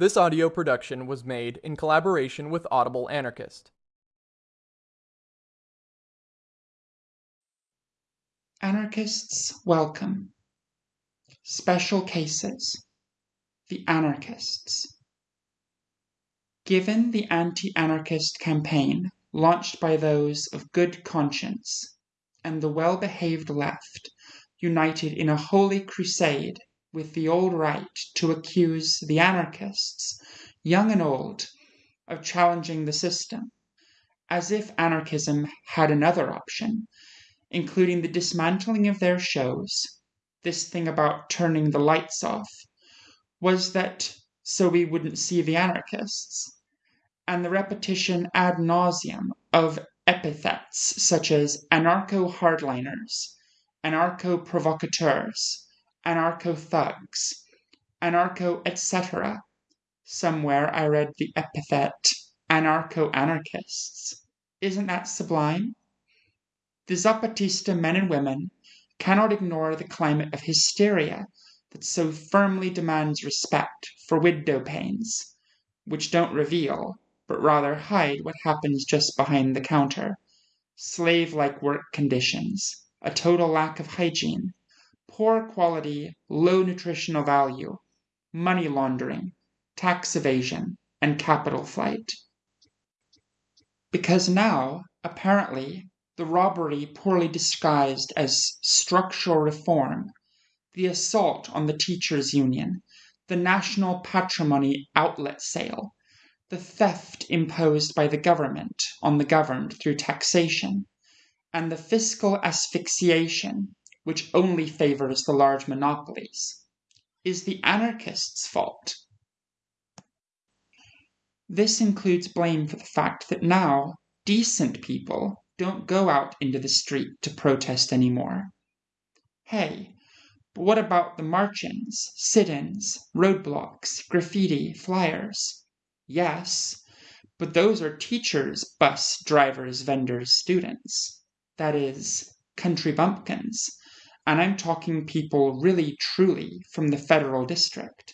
This audio production was made in collaboration with Audible Anarchist. Anarchists welcome. Special cases. The anarchists. Given the anti anarchist campaign launched by those of good conscience and the well behaved left united in a holy crusade with the old right to accuse the anarchists, young and old, of challenging the system, as if anarchism had another option, including the dismantling of their shows, this thing about turning the lights off, was that so we wouldn't see the anarchists, and the repetition ad nauseum of epithets such as anarcho hardliners, anarcho provocateurs, anarcho thugs, anarcho etc. Somewhere I read the epithet anarcho anarchists. Isn't that sublime? The Zapatista men and women cannot ignore the climate of hysteria that so firmly demands respect for window panes, which don't reveal, but rather hide what happens just behind the counter. Slave like work conditions, a total lack of hygiene, poor quality, low nutritional value, money laundering, tax evasion, and capital flight. Because now, apparently, the robbery poorly disguised as structural reform, the assault on the teachers' union, the national patrimony outlet sale, the theft imposed by the government on the governed through taxation, and the fiscal asphyxiation which only favors the large monopolies, is the anarchists' fault. This includes blame for the fact that now decent people don't go out into the street to protest anymore. Hey, but what about the march ins, sit ins, roadblocks, graffiti, flyers? Yes, but those are teachers, bus drivers, vendors, students. That is, country bumpkins. And I'm talking people really truly from the federal district.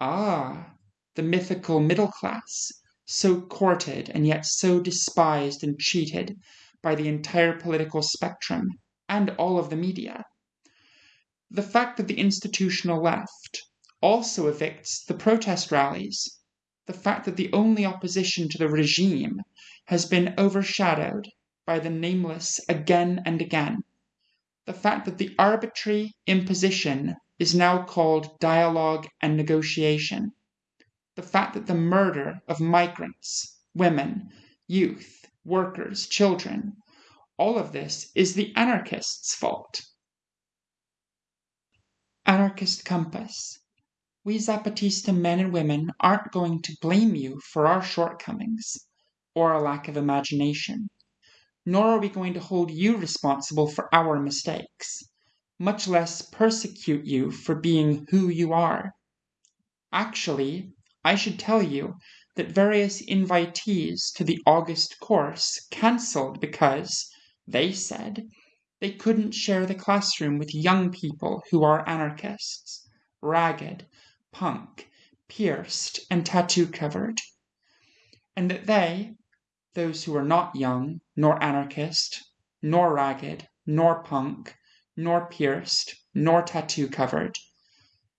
Ah, the mythical middle class, so courted and yet so despised and cheated by the entire political spectrum and all of the media. The fact that the institutional left also evicts the protest rallies the fact that the only opposition to the regime has been overshadowed by the nameless again and again, the fact that the arbitrary imposition is now called dialogue and negotiation, the fact that the murder of migrants, women, youth, workers, children, all of this is the anarchists' fault. Anarchist Compass. We Zapatista men and women aren't going to blame you for our shortcomings or a lack of imagination, nor are we going to hold you responsible for our mistakes, much less persecute you for being who you are. Actually, I should tell you that various invitees to the August course cancelled because, they said, they couldn't share the classroom with young people who are anarchists, ragged, punk, pierced, and tattoo covered, and that they, those who were not young, nor anarchist, nor ragged, nor punk, nor pierced, nor tattoo covered,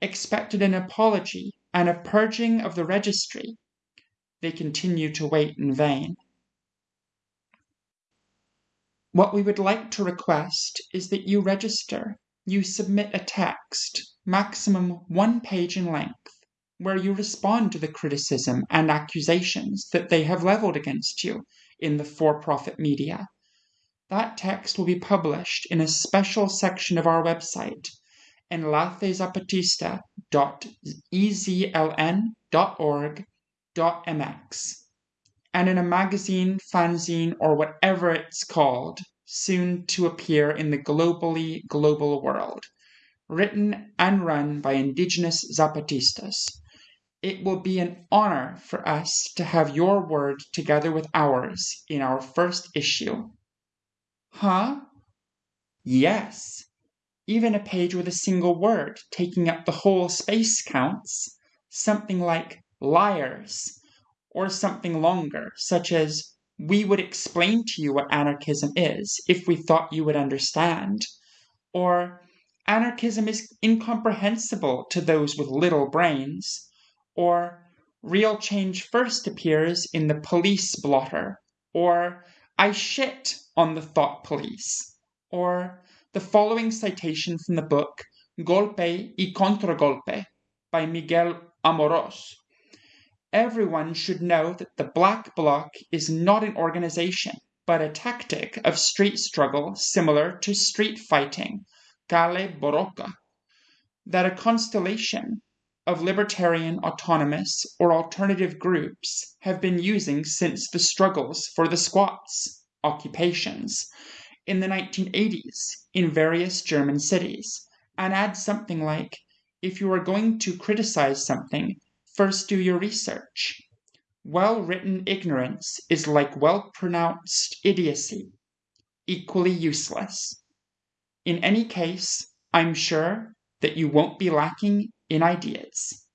expected an apology and a purging of the registry, they continue to wait in vain. What we would like to request is that you register, you submit a text, maximum one page in length, where you respond to the criticism and accusations that they have leveled against you in the for profit media. That text will be published in a special section of our website, enlacezapatista.ezln.org.mx, and in a magazine, fanzine, or whatever it's called, soon to appear in the globally global world written and run by indigenous Zapatistas. It will be an honor for us to have your word together with ours in our first issue. Huh? Yes. Even a page with a single word taking up the whole space counts. Something like liars, or something longer, such as we would explain to you what anarchism is if we thought you would understand, or anarchism is incomprehensible to those with little brains, or real change first appears in the police blotter, or I shit on the thought police, or the following citation from the book Golpe y Contragolpe by Miguel Amorós. Everyone should know that the Black Bloc is not an organization, but a tactic of street struggle similar to street fighting, kale borroka. That a constellation of libertarian, autonomous, or alternative groups have been using since the struggles for the squats, occupations, in the 1980s in various German cities and add something like if you are going to criticize something, first do your research. Well written ignorance is like well pronounced idiocy, equally useless. In any case, I'm sure that you won't be lacking in ideas.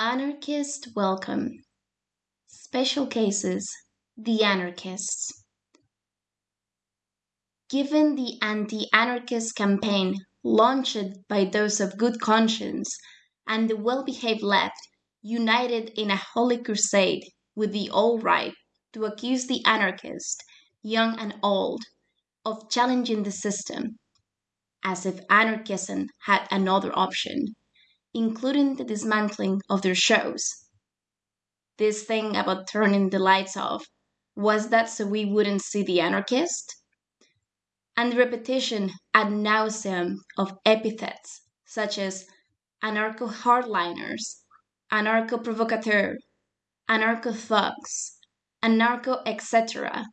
Anarchist welcome. Special cases the anarchists. Given the anti anarchist campaign launched by those of good conscience and the well behaved left, united in a holy crusade with the all right to accuse the anarchist, young and old, of challenging the system, as if anarchism had another option including the dismantling of their shows. This thing about turning the lights off, was that so we wouldn't see the anarchist? And the repetition ad nauseam of epithets such as anarcho hardliners, anarcho provocateur, anarcho etc.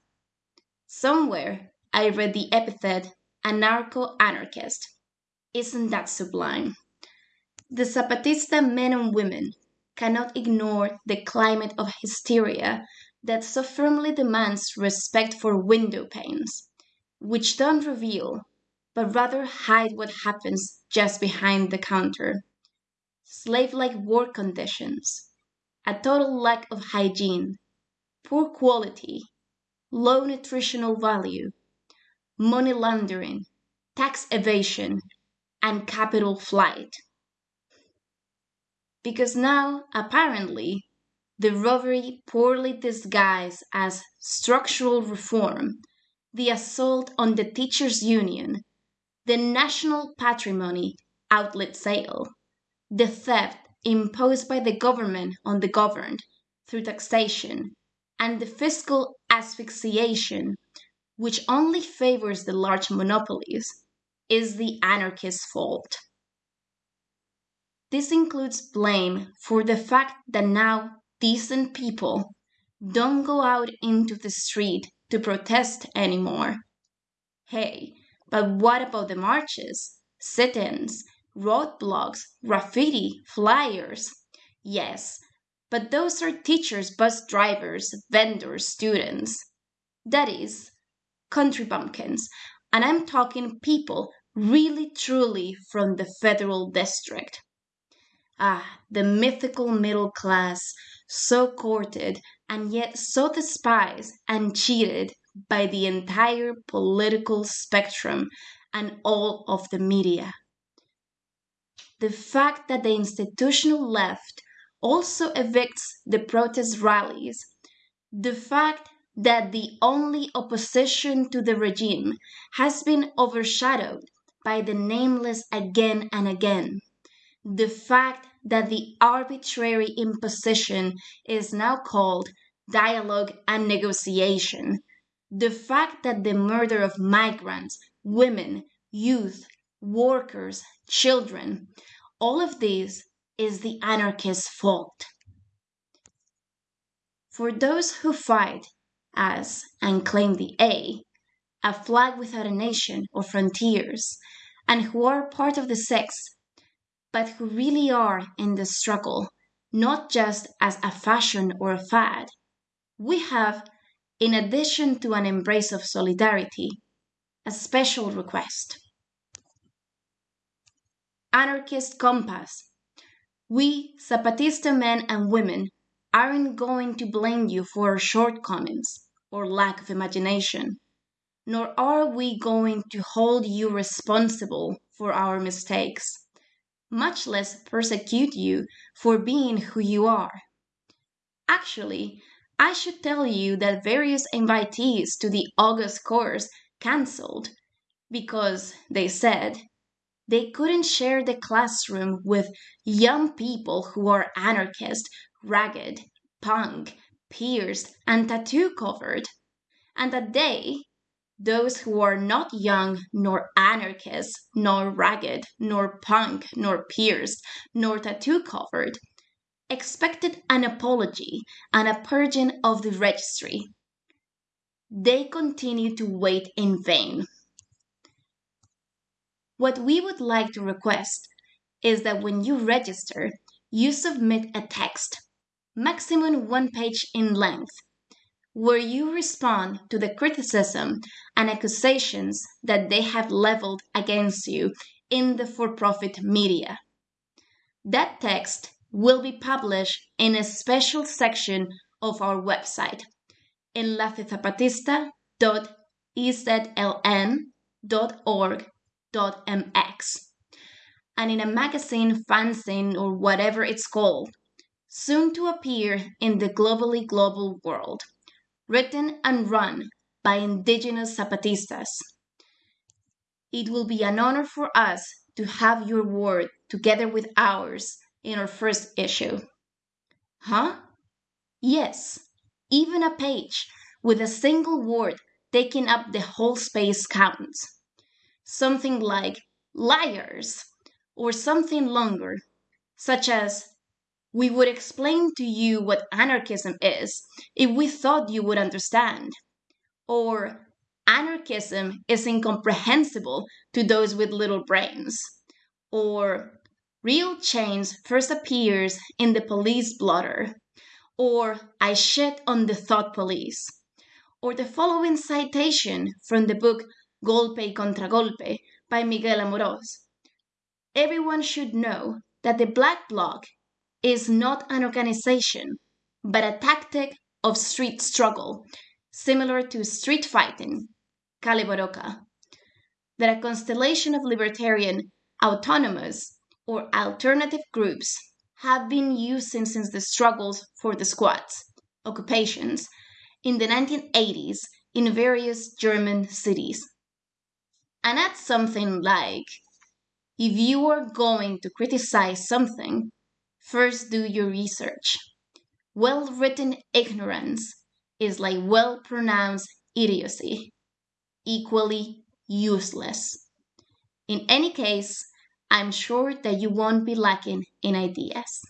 Somewhere I read the epithet anarcho anarchist. Isn't that sublime? The Zapatista men and women cannot ignore the climate of hysteria that so firmly demands respect for window panes, which don't reveal, but rather hide what happens just behind the counter. Slave like work conditions, a total lack of hygiene, poor quality, low nutritional value, money laundering, tax evasion, and capital flight. Because now, apparently, the robbery poorly disguised as structural reform, the assault on the teachers' union, the national patrimony outlet sale, the theft imposed by the government on the governed through taxation, and the fiscal asphyxiation, which only favors the large monopolies, is the anarchist's fault. This includes blame for the fact that now decent people don't go out into the street to protest anymore. Hey, but what about the marches, sit ins, roadblocks, graffiti, flyers? Yes, but those are teachers, bus drivers, vendors, students. That is, country bumpkins. And I'm talking people really truly from the federal district. Ah, the mythical middle class, so courted and yet so despised and cheated by the entire political spectrum and all of the media. The fact that the institutional left also evicts the protest rallies, the fact that the only opposition to the regime has been overshadowed by the nameless again and again. The fact that the arbitrary imposition is now called dialogue and negotiation, the fact that the murder of migrants, women, youth, workers, children, all of this is the anarchist's fault. For those who fight as and claim the A, a flag without a nation or frontiers, and who are part of the sex but who really are in the struggle, not just as a fashion or a fad. we have, in addition to an embrace of solidarity, a special request. Anarchist Compass. We, Zapatista men and women, aren't going to blame you for our shortcomings or lack of imagination, nor are we going to hold you responsible for our mistakes, much less persecute you for being who you are. Actually, I should tell you that various invitees to the August course cancelled because they said they couldn't share the classroom with young people who are anarchist, ragged, punk, pierced, and tattoo covered, and that they, those who are not young, nor anarchist, nor ragged, nor punk, nor pierced, nor tattoo covered, expected an apology and a purging of the registry. They continued to wait in vain. What we would like to request is that when you register, you submit a text, maximum one page in length, where you respond to the criticism and accusations that they have leveled against you in the for profit media. That text will be published in a special section of our website, enlacezapatista.ezln.org.mx, and in a magazine, fanzine, or whatever it's called, soon to appear in the globally global world, written and run by indigenous Zapatistas. It will be an honor for us to have your word together with ours in our first issue. Huh? Yes, even a page with a single word taking up the whole space counts. Something like liars, or something longer, such as we would explain to you what anarchism is if we thought you would understand. Or anarchism is incomprehensible to those with little brains. Or Real change first appears in the police blotter, or I shit on the thought police, or the following citation from the book Golpe y Contragolpe by Miguel Amorós. Everyone should know that the Black Bloc is not an organization, but a tactic of street struggle, similar to street fighting, kale borroka. That a constellation of libertarian, autonomous, or alternative groups have been using since the struggles for the squats, occupations, in the 1980s in various German cities. And that's something like if you are going to criticize something, first do your research. Well written ignorance is like well pronounced idiocy, equally useless. In any case, I'm sure that you won't be lacking in ideas.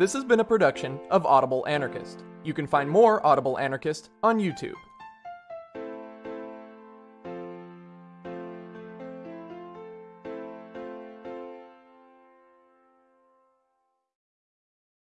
This has been a production of Audible Anarchist. You can find more Audible Anarchist on YouTube.